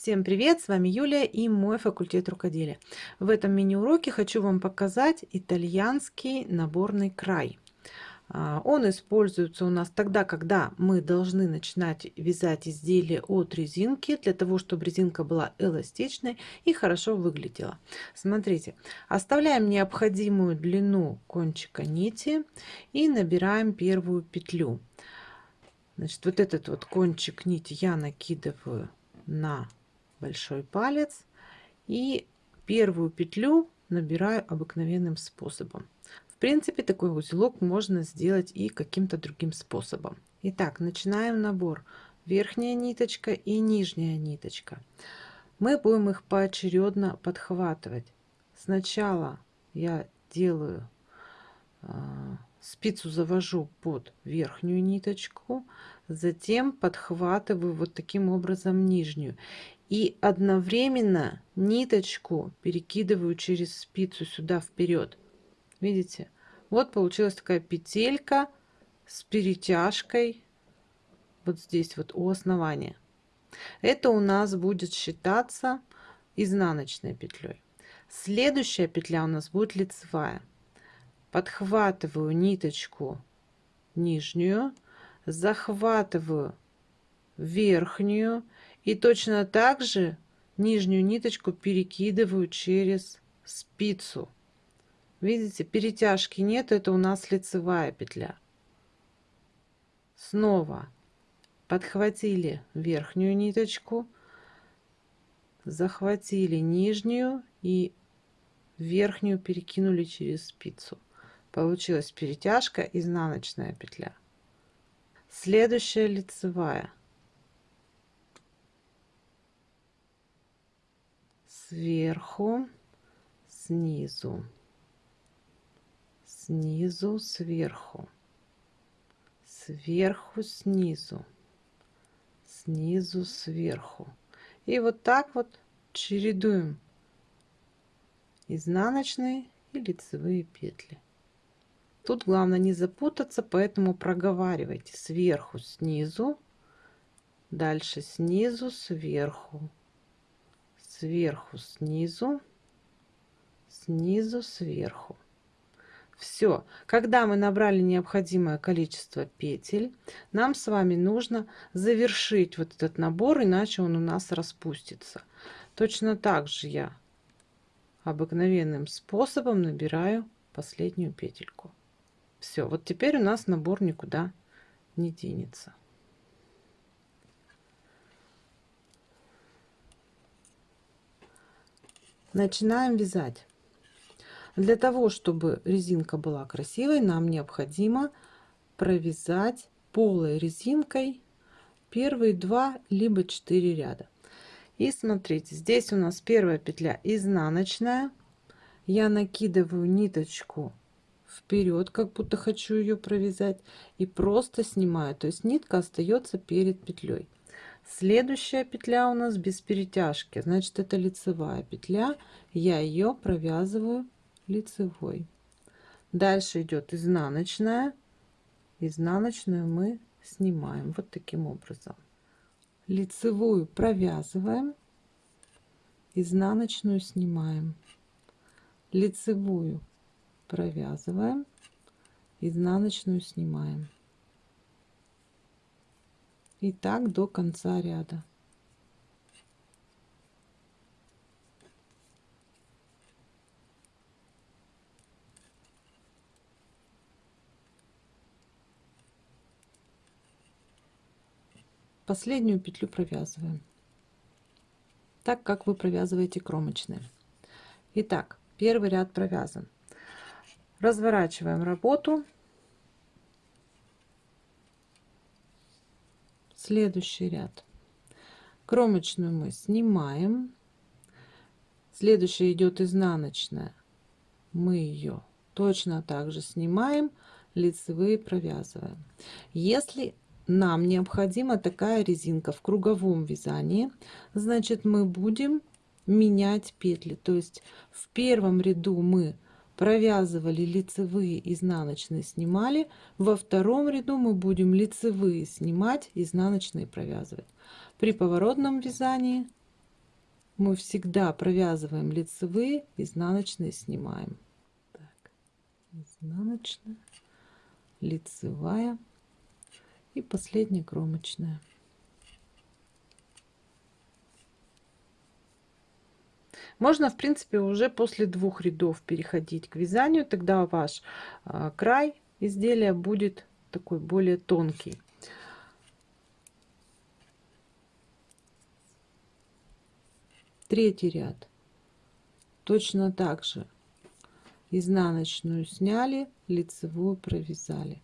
Всем привет! С вами Юлия и мой факультет рукоделия. В этом мини-уроке хочу вам показать итальянский наборный край. А, он используется у нас тогда, когда мы должны начинать вязать изделие от резинки, для того, чтобы резинка была эластичной и хорошо выглядела. Смотрите, оставляем необходимую длину кончика нити и набираем первую петлю. Значит, вот этот вот кончик нити я накидываю на большой палец и первую петлю набираю обыкновенным способом. В принципе, такой узелок можно сделать и каким-то другим способом. Итак, начинаем набор. Верхняя ниточка и нижняя ниточка. Мы будем их поочередно подхватывать. Сначала я делаю а, спицу завожу под верхнюю ниточку, затем подхватываю вот таким образом нижнюю и одновременно ниточку перекидываю через спицу сюда вперед. Видите? Вот получилась такая петелька с перетяжкой вот здесь вот у основания. Это у нас будет считаться изнаночной петлей. Следующая петля у нас будет лицевая. Подхватываю ниточку нижнюю захватываю верхнюю и точно так же нижнюю ниточку перекидываю через спицу. Видите, перетяжки нет, это у нас лицевая петля. Снова подхватили верхнюю ниточку, захватили нижнюю и верхнюю перекинули через спицу. Получилась перетяжка, изнаночная петля. Следующая лицевая. Сверху, снизу, снизу, сверху, сверху, снизу, снизу, сверху. И вот так вот чередуем изнаночные и лицевые петли. Тут главное не запутаться, поэтому проговаривайте сверху, снизу, дальше снизу, сверху, сверху, снизу, снизу, сверху. Все. Когда мы набрали необходимое количество петель, нам с вами нужно завершить вот этот набор, иначе он у нас распустится. Точно так же я обыкновенным способом набираю последнюю петельку. Все. Вот теперь у нас набор никуда не денется. Начинаем вязать. Для того чтобы резинка была красивой нам необходимо провязать полой резинкой первые два либо четыре ряда. И смотрите здесь у нас первая петля изнаночная. Я накидываю ниточку вперед как будто хочу ее провязать и просто снимаю. То есть нитка остается перед петлей Следующая петля у нас без перетяжки, значит это лицевая петля. Я ее провязываю лицевой. Дальше идет изнаночная. Изнаночную мы снимаем вот таким образом. Лицевую провязываем, изнаночную снимаем, лицевую провязываем, изнаночную снимаем и так до конца ряда. Последнюю петлю провязываем так как вы провязываете кромочные. Итак первый ряд провязан. Разворачиваем работу следующий ряд. Кромочную мы снимаем. Следующая идет изнаночная. Мы ее точно так же снимаем лицевые провязываем. Если нам необходима такая резинка в круговом вязании значит мы будем менять петли. То есть в первом ряду мы провязывали лицевые изнаночные снимали во втором ряду мы будем лицевые снимать изнаночные провязывать при поворотном вязании мы всегда провязываем лицевые, изнаночные снимаем. Так, изнаночная, лицевая и последняя кромочная. Можно, в принципе, уже после двух рядов переходить к вязанию. Тогда ваш а, край изделия будет такой более тонкий. Третий ряд. Точно так же изнаночную сняли, лицевую провязали.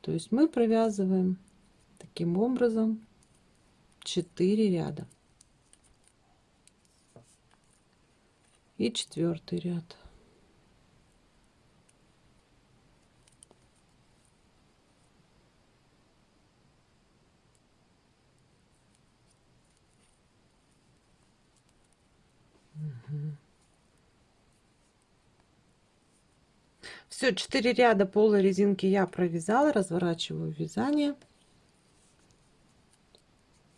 То есть мы провязываем таким образом 4 ряда. И четвертый ряд. Все, 4 ряда полой резинки я провязала, разворачиваю вязание.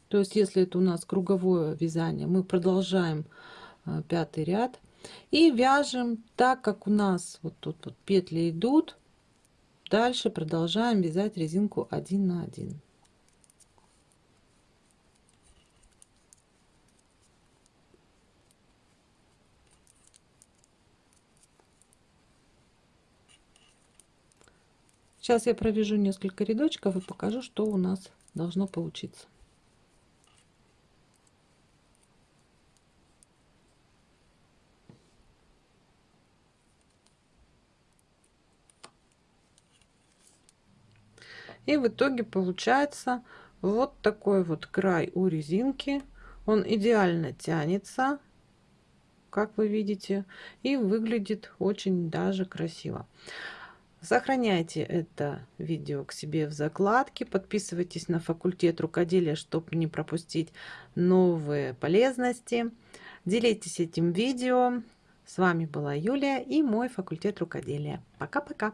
То есть, если это у нас круговое вязание, мы продолжаем а, пятый ряд и вяжем так, как у нас вот тут вот петли идут. Дальше продолжаем вязать резинку 1 на 1. Сейчас я провяжу несколько рядочков и покажу, что у нас должно получиться. И в итоге получается вот такой вот край у резинки. Он идеально тянется, как вы видите, и выглядит очень даже красиво. Сохраняйте это видео к себе в закладке, подписывайтесь на факультет рукоделия, чтобы не пропустить новые полезности. Делитесь этим видео. С вами была Юлия и мой факультет рукоделия. Пока-пока!